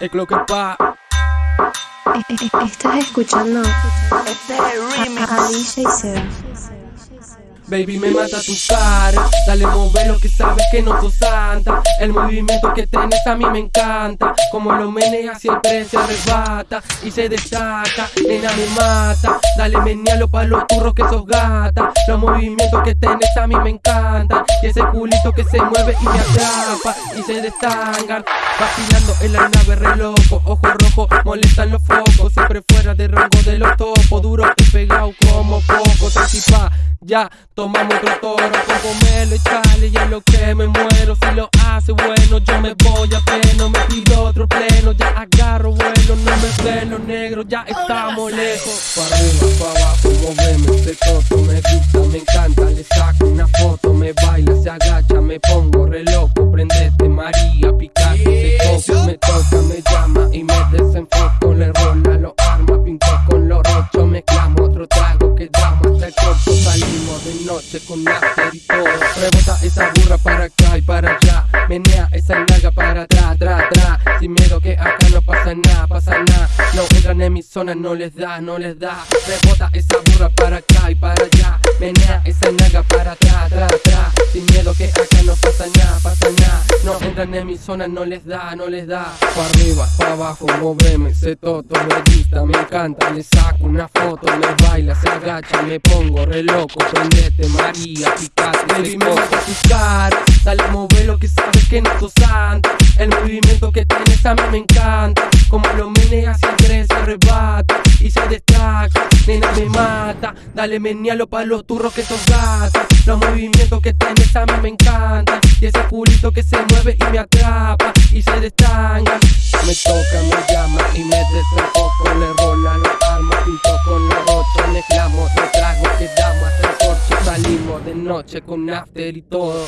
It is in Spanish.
Es lo que pa. Estás escuchando Este a, remix. a DJ Seba. Baby, me mata tu cara. Dale, mover lo que sabes que no sos santa. El movimiento que tenés a mí me encanta. Como lo meneas siempre se arrebata y se destaca. Nena, me mata. Dale, menealo pa' los turros que sos gata. Los movimientos que tenés a mí me encantan. Y ese culito que se mueve y me atrapa y se destangan. Vacilando en la nave re loco. Ojo rojo, molestan los ya tomamos otro toro. Con comerlo, echale y es lo que me muero. Si lo hace bueno, yo me voy a pleno. Me pido otro pleno, ya agarro vuelo. No me ven los negros, ya estamos lejos. Pa' arriba, pa' abajo, moveme ese toto. Me gusta, me encanta, le saco una foto. Me baila, se agacha, me pongo re Rebota esa burra para acá y para allá. Menea esa nalga para atrás, atrás, atrás. Sin miedo que acá no pasa nada, pasa nada. No entran en mi zona, no les da, no les da. Rebota esa burra para acá y para allá. Menea esa nalga para atrás, atrás, atrás. Sin miedo que acá no pasa nada, pasa nada. No entran en mi zona, no les da, no les da. Pa' arriba, pa' abajo, moveme, ese toto me gusta, me encanta. Le saco una foto, me baila, se agacha, me pongo re loco. Prendete, María, picate, Baby, me mata tu cara. Dale, move lo que sabes que no sos santa. El movimiento que tienes a mí me encanta. Como lo meneas siempre se arrebata dale menealo pa' los turros que sos gata. Los movimientos que tienes a mí me encantan. Y ese culito que se mueve y me atrapa y se destanga. Me toca, me llama y me desenfoco. Le rola los armas, pinto con la rocha. Mezclamos los tragos que damos hasta el corcho. Salimos de noche con after y todo.